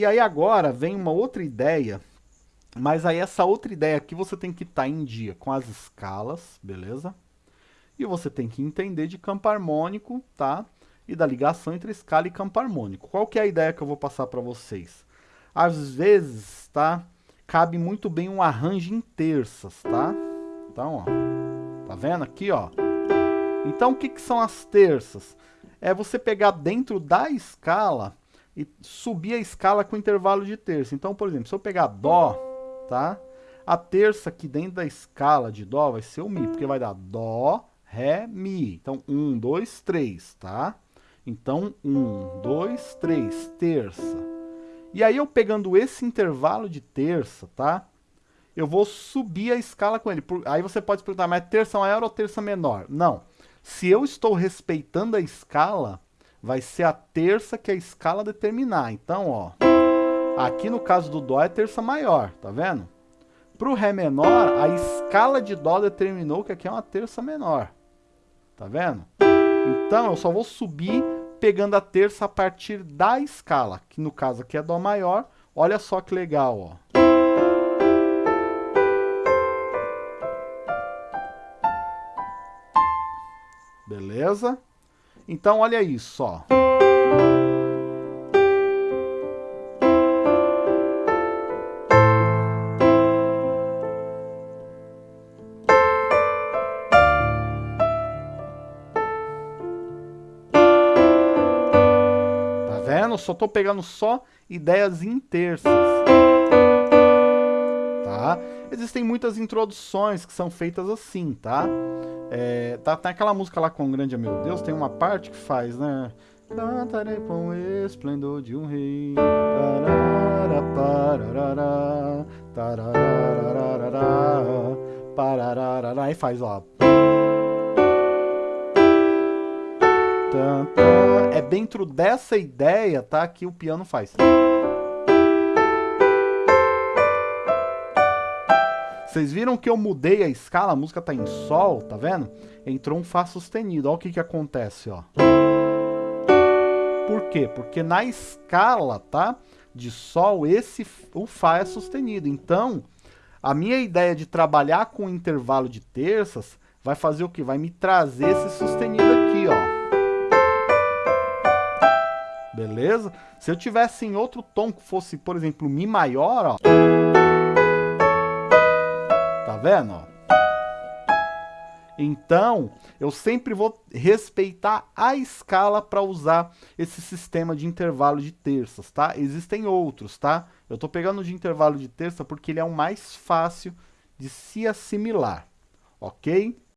E aí agora vem uma outra ideia, mas aí essa outra ideia aqui você tem que estar tá em dia com as escalas, beleza? E você tem que entender de campo harmônico, tá? E da ligação entre escala e campo harmônico. Qual que é a ideia que eu vou passar para vocês? Às vezes, tá? Cabe muito bem um arranjo em terças, tá? Então, ó. Tá vendo aqui, ó? Então, o que, que são as terças? É você pegar dentro da escala e subir a escala com intervalo de terça. Então, por exemplo, se eu pegar Dó, tá? A terça aqui dentro da escala de Dó vai ser o Mi, porque vai dar Dó, Ré, Mi. Então, um, dois, três, tá? Então, um, dois, três, terça. E aí, eu pegando esse intervalo de terça, tá? Eu vou subir a escala com ele. Aí você pode perguntar, mas terça maior ou terça menor? Não. Se eu estou respeitando a escala, vai ser a terça que a escala determinar. Então, ó, aqui no caso do Dó é terça maior, tá vendo? Para o Ré menor, a escala de Dó determinou que aqui é uma terça menor. Tá vendo? Então, eu só vou subir pegando a terça a partir da escala, que no caso aqui é Dó maior. Olha só que legal, ó. Beleza? Então, olha isso, ó. Tá vendo? Só tô pegando só ideias em terças. Tá? Existem muitas introduções que são feitas assim, tá? É, tá, tem aquela música lá com o grande meu Deus, tem uma parte que faz, né? Cantarei com o esplendor de um rei. Tarara, pararara, tararara, pararara, aí faz, ó. É dentro dessa ideia, tá? Que o piano faz. Vocês viram que eu mudei a escala, a música tá em Sol, tá vendo? Entrou um Fá sustenido, olha o que que acontece, ó. Por quê? Porque na escala, tá? De Sol, esse, o Fá é sustenido. Então, a minha ideia de trabalhar com intervalo de terças vai fazer o que? Vai me trazer esse sustenido aqui, ó. Beleza? Se eu tivesse em outro tom que fosse, por exemplo, Mi maior, ó vendo? Então, eu sempre vou respeitar a escala para usar esse sistema de intervalo de terças, tá? Existem outros, tá? Eu estou pegando de intervalo de terça porque ele é o mais fácil de se assimilar, ok?